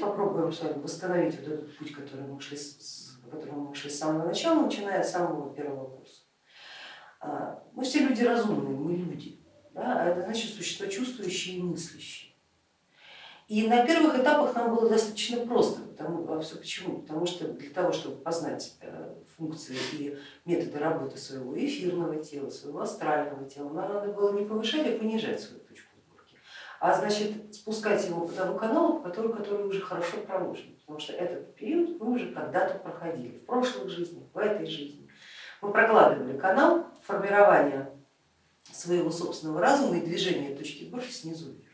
попробуем с вами восстановить вот этот путь, который мы шли, по которому мы шли с самого начала, начиная с самого первого курса. А, мы все люди разумные, мы люди, да? а это значит существа чувствующие и мыслящие. И на первых этапах нам было достаточно просто, потому, а все почему? Потому что для того, чтобы познать э, функции и методы работы своего эфирного тела, своего астрального тела, нам надо было не повышать, а понижать свою точку а значит спускать его по тому каналу, по которому, который уже хорошо проложен, потому что этот период мы уже когда-то проходили, в прошлых жизнях, в этой жизни. Мы прокладывали канал формирования своего собственного разума и движения точки сборки снизу вверх.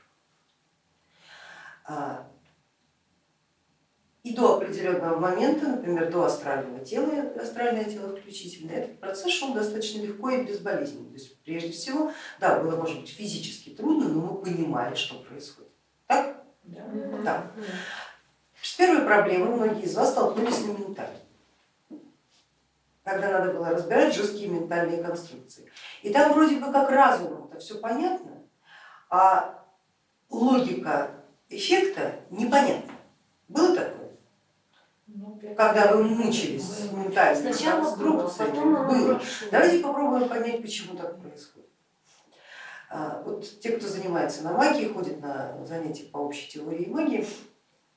И до определенного момента, например, до астрального тела, астральное тело включительно, этот процесс шел достаточно легко и безболезненно. То есть прежде всего, да, было может быть физически трудно, но мы понимали, что происходит. Так? Да. да. С первой проблемой многие из вас столкнулись на ментальной когда надо было разбирать жесткие ментальные конструкции. И там вроде бы как разумом это все понятно, а логика эффекта непонятна. Было такое? Ну, когда вы мучились с ментальной конструкцией? Было. было. Давайте попробуем понять, почему так происходит. А, вот те, кто занимается на магии, ходит на занятия по общей теории магии,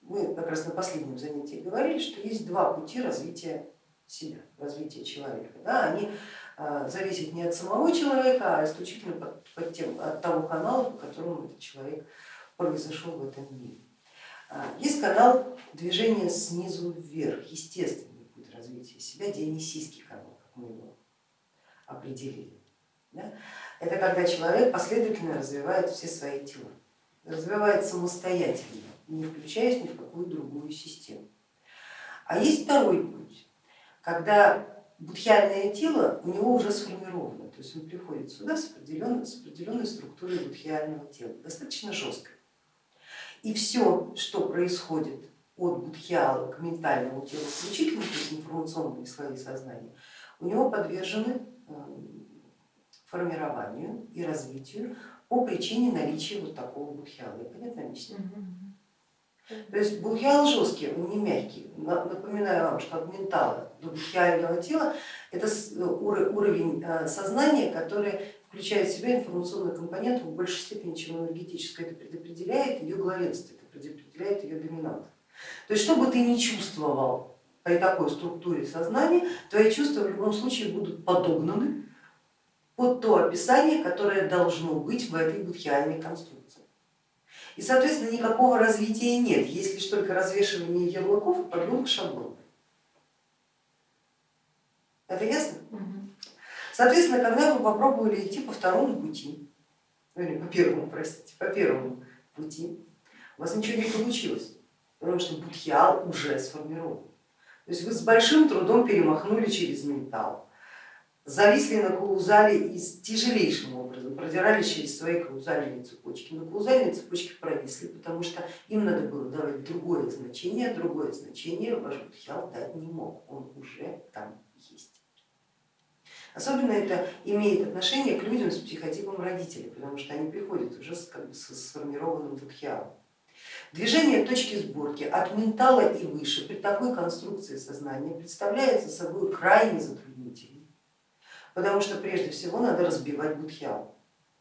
мы как раз на последнем занятии говорили, что есть два пути развития себя, развития человека. Да, они а, зависят не от самого человека, а исключительно под, под тем, от того канала, по которому этот человек произошел в этом мире. А, есть канал движения снизу вверх, естественный путь развития себя, дионисийский канал, как мы его определили. Да? Это когда человек последовательно развивает все свои тела, развивает самостоятельно, не включаясь ни в какую другую систему. А есть второй путь, когда будхиальное тело у него уже сформировано, то есть он приходит сюда с определенной, с определенной структурой будхиального тела, достаточно жесткой. И все, что происходит от будхиала к ментальному телу включительно, то есть информационные слои сознания, у него подвержены эм, формированию и развитию по причине наличия вот такого будхиала. Я понятно объясню? То есть бухиал жесткий, он не мягкий. Напоминаю вам, что от ментала до бухиального тела это э, уровень э, сознания, который включает в себя информационную компоненту в большей степени, чем энергетическая. Это предопределяет ее главенство, это предопределяет ее доминант. То есть что бы ты ни чувствовал при такой структуре сознания, твои чувства в любом случае будут подогнаны под то описание, которое должно быть в этой будхиальной конструкции. И, соответственно, никакого развития нет, есть лишь только развешивание ярлыков и подгонка шаблонов. Это ясно? Соответственно, когда вы попробовали идти по второму пути, ну или по первому, простите, по первому пути, у вас ничего не получилось, потому что будхиал уже сформирован. То есть вы с большим трудом перемахнули через ментал, зависли на каузале и тяжелейшим образом продирались через свои каузальные цепочки. Но каузальные цепочки провисли, потому что им надо было давать другое значение, другое значение ваш Будхиал дать не мог, он уже там есть. Особенно это имеет отношение к людям с психотипом родителей, потому что они приходят уже с, как бы, с сформированным будхиалом. Движение точки сборки от ментала и выше при такой конструкции сознания представляется собой крайне затруднительным потому что прежде всего надо разбивать будхиал,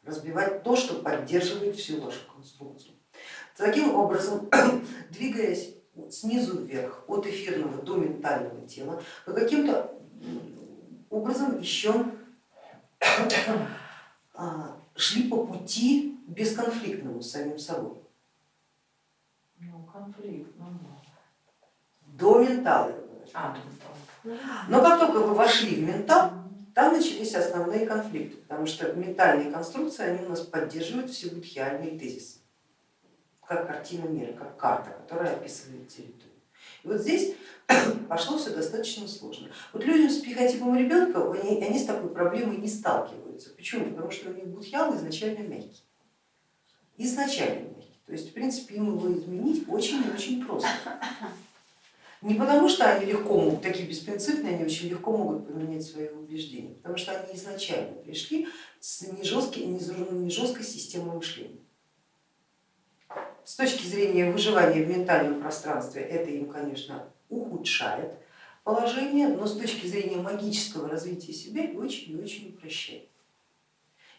разбивать то, что поддерживает всю вашу конструкцию. Таким образом, двигаясь снизу вверх, от эфирного до ментального тела, вы каким-то образом еще а, шли по пути бесконфликтному с самим собой. Ну, конфликт, ну, До ментала. А, до ментала. Но как только вы вошли в ментал, там начались основные конфликты, потому что ментальные конструкции они у нас поддерживают все будхиальные тезисы, как картина мира, как карта, которая описывает территорию. И вот здесь пошло все достаточно сложно. Вот людям с психотипом ребенка, они, они с такой проблемой не сталкиваются. Почему? Потому что у них будхиал изначально мягкий. Изначально мягкий. То есть в принципе им его изменить очень и очень просто. Не потому, что они легко могут, такие беспринципные, они очень легко могут поменять свои убеждения, потому что они изначально пришли с не жесткой, не жесткой системой мышления, с точки зрения выживания в ментальном пространстве это им, конечно, ухудшает положение, но с точки зрения магического развития себя очень и очень упрощает.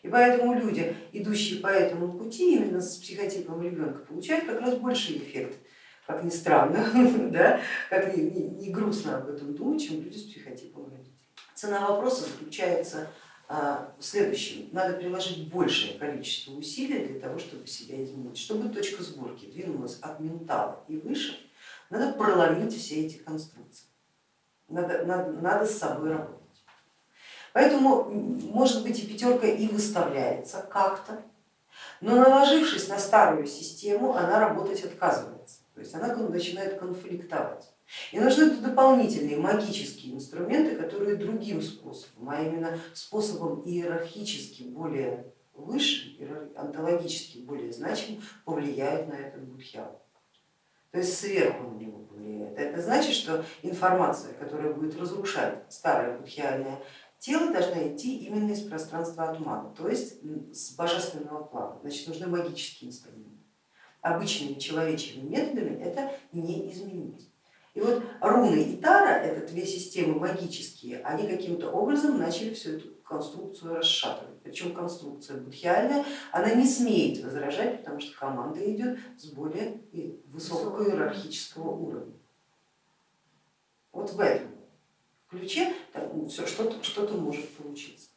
И поэтому люди, идущие по этому пути именно с психотипом ребенка, получают как раз больший эффект, как ни странно, да, как ни грустно об этом думать, чем люди с психотипом родителей. Цена вопроса заключается а, в следующем. Надо приложить большее количество усилий для того, чтобы себя изменить. Чтобы точка сборки двинулась от ментала и выше, надо проломить все эти конструкции. Надо, надо, надо с собой работать. Поэтому, может быть, и пятерка и выставляется как-то, но наложившись на старую систему, она работать отказывается. То есть она начинает конфликтовать. И нужны дополнительные магические инструменты, которые другим способом, а именно способом иерархически более высшим, онтологически более значимым, повлияют на этот будхиал. То есть сверху на него повлияет. Это значит, что информация, которая будет разрушать старое будхиальное тело, должна идти именно из пространства атмана, то есть с божественного плана. Значит, нужны магические инструменты. Обычными человечьими методами это. И вот руны и тара, это две системы магические, они каким-то образом начали всю эту конструкцию расшатывать. Причем конструкция будхиальная, она не смеет возражать, потому что команда идет с более высокого иерархического уровня. Вот в этом ключе что-то что, -то, может получиться.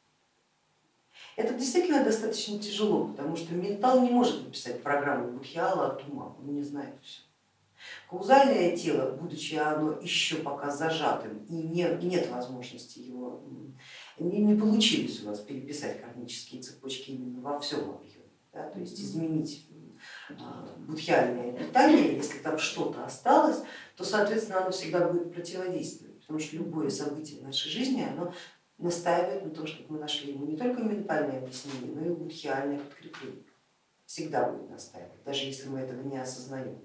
Это действительно достаточно тяжело, потому что ментал не может написать программу Будхиала от ума, он не знает все. Каузальное тело, будучи оно еще пока зажатым и не, нет возможности его, не, не получилось у вас переписать кармические цепочки именно во всем объеме, да, то есть изменить а, будхиальное питание, если там что-то осталось, то соответственно оно всегда будет противодействовать, потому что любое событие в нашей жизни оно настаивает на том, чтобы мы нашли ему не только ментальное объяснение, но и будхиальное подкрепление. Всегда будет настаивать, даже если мы этого не осознаем.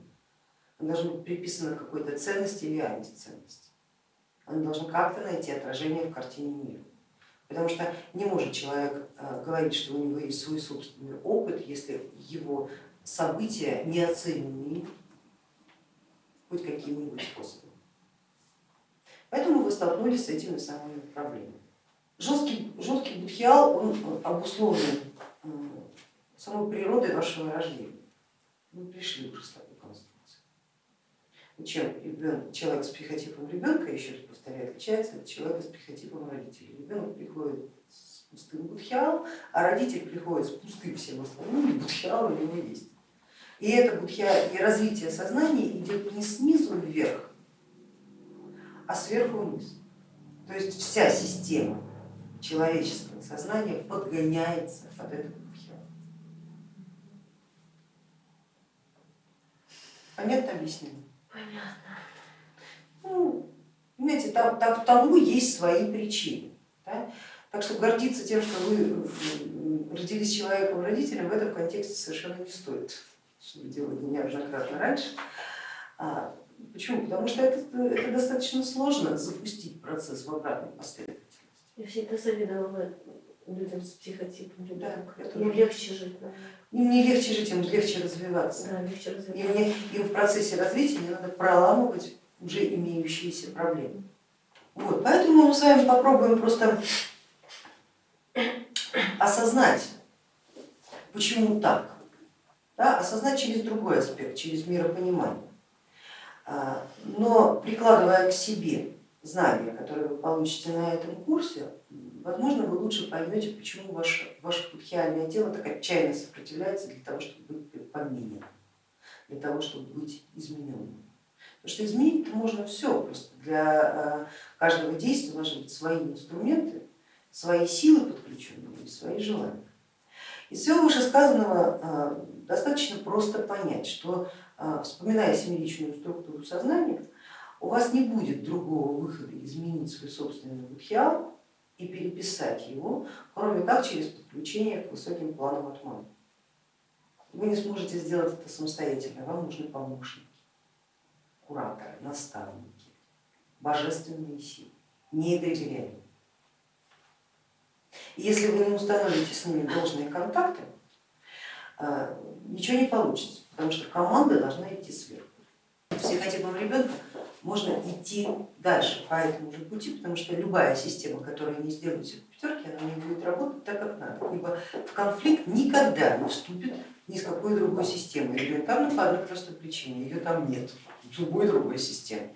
Оно должно быть приписано какой-то ценности или антиценности. Оно должно как-то найти отражение в картине мира. Потому что не может человек э, говорить, что у него есть свой собственный опыт, если его события не оценены хоть каким-нибудь способом. Поэтому вы столкнулись с этими самыми проблемами. Жесткий, жесткий будхиал, он обусловлен э, самой природой вашего рождения. Вы пришли уже с такой. Чем ребенок, человек с психотипом ребенка, еще раз повторяю, отличается от человека с психотипом родителей. Ребенок приходит с пустым будхиалом, а родитель приходит с пустым всем остальным, и будхиал у него есть. И это будхиал, и развитие сознания идет не снизу вверх, а сверху вниз. То есть вся система человеческое сознание подгоняется под этот бхиал. Понятно объяснение? Ну, понимаете, там, там, тому есть свои причины. Да? Так что гордиться тем, что вы родились человеком родителем, в этом контексте совершенно не стоит, что вы делали неоднократно раньше. А, почему? Потому что это, это достаточно сложно запустить процесс в обратной последовательности. Я всегда завидовала людям с психотипом ребенка. Да, Им легче жить. Да. Им не легче жить, им легче развиваться. Да, легче развиваться. Им, не, им в процессе развития не надо проламывать уже имеющиеся проблемы. Вот, поэтому мы с вами попробуем просто осознать, почему так. Да, осознать через другой аспект, через миропонимание. А, но прикладывая к себе знания, которые вы получите на этом курсе, возможно, вы лучше поймете, почему ваше, ваше будхиальное тело так отчаянно сопротивляется для того, чтобы быть помененным, для того, чтобы быть измененным. Потому что изменить можно все, просто для э, каждого действия должны быть свои инструменты, свои силы подключенные и свои желания. Из всего вышесказанного э, достаточно просто понять, что э, вспоминая семиличную структуру сознания, у вас не будет другого выхода изменить свой собственный будхиал и переписать его, кроме как через подключение к высоким планам атмана. Вы не сможете сделать это самостоятельно, вам нужны помощники, кураторы, наставники, божественные силы, недоверяемые. Если вы не установите с ними должные контакты, а, ничего не получится. потому что команда должна идти сверху. С психотипом ребенка можно идти дальше по этому же пути, потому что любая система, которая не сделает все по пятерке, она не будет работать так, как надо, ибо в конфликт никогда не вступит ни с какой другой системой, элементарно по одной простой причине, ее там нет, любой другой системы.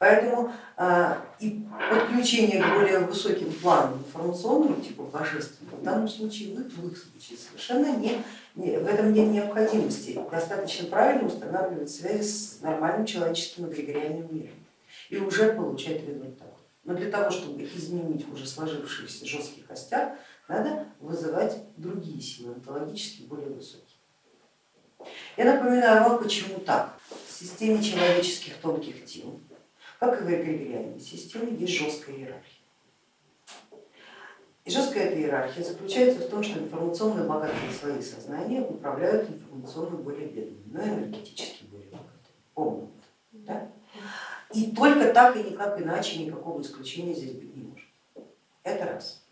Поэтому а, и подключение к более высоким планам информационным, типа божественным, в данном случае, в их, в их случае совершенно не, не, в этом нет необходимости. Достаточно правильно устанавливать связи с нормальным человеческим эгрегориальным миром и уже получать результат. Но для того, чтобы изменить уже сложившийся жесткий костяк, надо вызывать другие силы, онтологически более высокие. Я напоминаю вам, почему так. В системе человеческих тонких тел как и в эгрегориальной системе, есть жесткая иерархия. И жесткая эта иерархия заключается в том, что информационно богатые слои сознания управляют информационно более бедными, но энергетически более богатыми. Помним Да? И только так и никак иначе никакого исключения здесь быть не может. Это раз.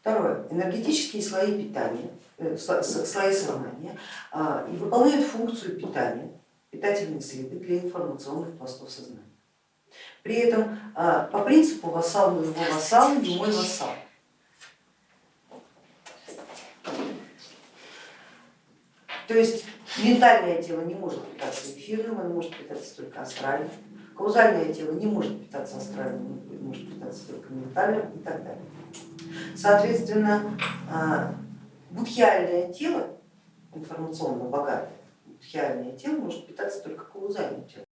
Второе. Энергетические слои питания, э, слои сознания и выполняют функцию питания, питательные среды для информационных пластов сознания. При этом а, по принципу вассал моего вассал, не мой вассал. То есть ментальное тело не может питаться эфирным, оно может питаться только астральным, каузальное тело не может питаться астральным, может питаться только ментальным и так далее. Соответственно, а, будхиальное тело, информационно богатое, будхиальное тело может питаться только каузальным телом.